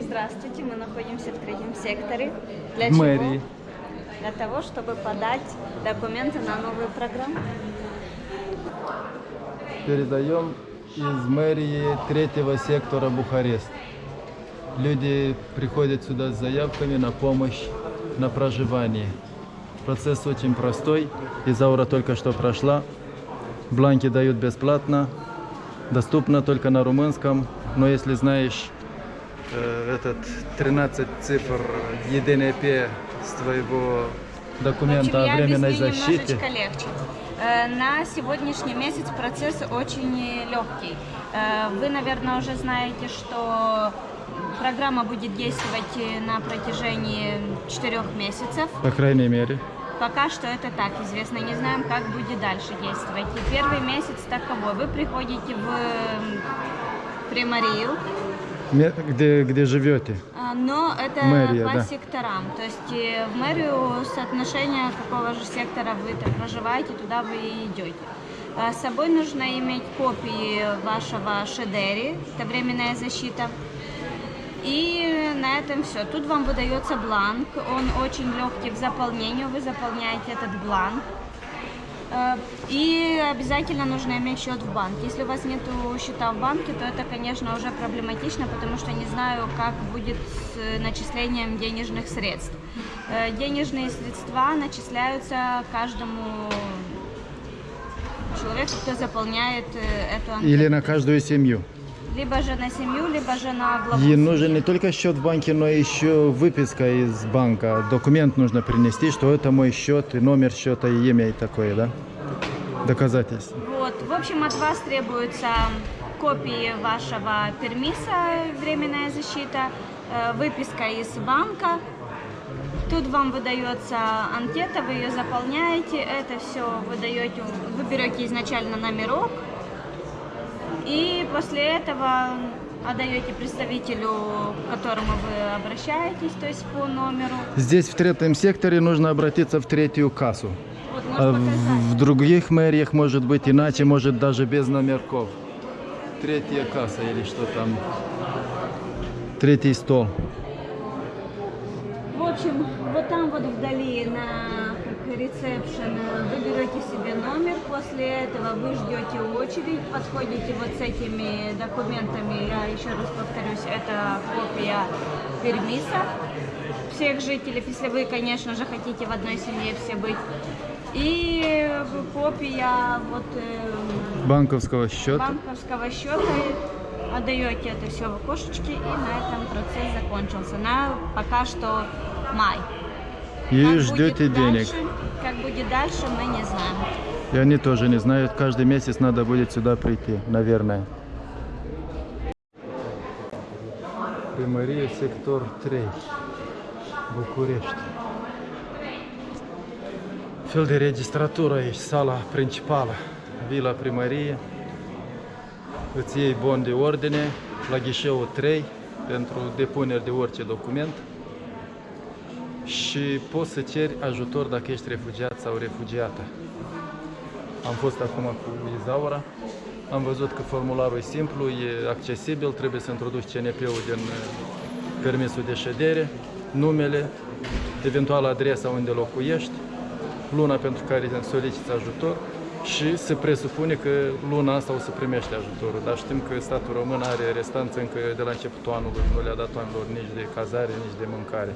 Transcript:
Здравствуйте, мы находимся в третьем секторе. Для чего? мэрии. Для того, чтобы подать документы на новую программу. Передаем из мэрии третьего сектора Бухарест. Люди приходят сюда с заявками на помощь на проживание. Процесс очень простой. Изаура только что прошла. Бланки дают бесплатно. Доступно только на румынском. Но если знаешь э, этот 13 цифр ЕДНП с твоего документа общем, о временной защите, легче. Э, На сегодняшний месяц процесс очень легкий. Э, Вы, наверное, уже знаете, что программа будет действовать на протяжении четырех месяцев. по крайней мере. Пока что это так известно, не знаем, как будет дальше действовать. И первый месяц таковой. Вы приходите в Примарию, Где, где живете? а, но это Мэрия, по да. секторам. То есть э, в мэрию соотношение какого же сектора вы проживаете, туда вы и идете. А С собой нужно иметь копии вашего шедери, это временная защита. И на этом все. Тут вам выдается бланк, он очень легкий в заполнении, вы заполняете этот бланк. Э, И обязательно нужно иметь счет в банке. Если у вас нет счета в банке, то это, конечно, уже проблематично, потому что не знаю, как будет с э, начислением денежных средств. Э, Денежные средства начисляются каждому человеку, кто заполняет эту анкету. Или на каждую семью? Либо же на семью, либо же на главу. Ей нужен не только счет в банке, но еще выписка из банка. Документ нужно принести, что это мой счет, и номер счета, и имя, и такое, да? Доказательство. Вот, в общем, от вас требуется копии вашего пермиса, временная защита, э, выписка из банка. Тут вам выдается анкета, вы ее заполняете, это все вы даете, вы берете изначально номерок, и после этого отдаете представителю, к которому вы обращаетесь, то есть по номеру. Здесь в третьем секторе нужно обратиться в третью кассу. Вот, А показать. в других мэриях может быть иначе, может даже без номерков. Третья касса или что там. Третий стол. В общем, вот там вот вдали на ресепшн вы берете себе номер, после этого вы ждете очередь, подходите вот с этими документами, я еще раз повторюсь, это копия пермиса всех жителей, если вы, конечно же, хотите в одной семье все быть, и копия вот э, Банковского счета. банковского счета, отдаете это все в окошечке, и на этом процесс закончился. На пока что май. И Как ждете денег. дальше- как будет дальше, мы не знаем. И они тоже не знают, каждый месяц надо будет сюда прийти, наверное. Примария, сектор 3, București. Fel de registratură aici, sala principală, vila primărie. Îți iei bon de ordine la ghișeul 3 pentru depuneri de orice document și poți să ceri ajutor dacă ești refugiat sau refugiată. Am fost acum cu Izaura, am văzut că formularul e simplu, e accesibil, trebuie să introduci CNP-ul din uh, permisul de ședere, numele, eventual adresa unde locuiești, luna pentru care soliciți ajutor și se presupune că luna asta o să primești ajutorul. Dar știm că statul român are restanță încă de la începutul anului, nu le-a dat oamenilor nici de cazare, nici de mâncare.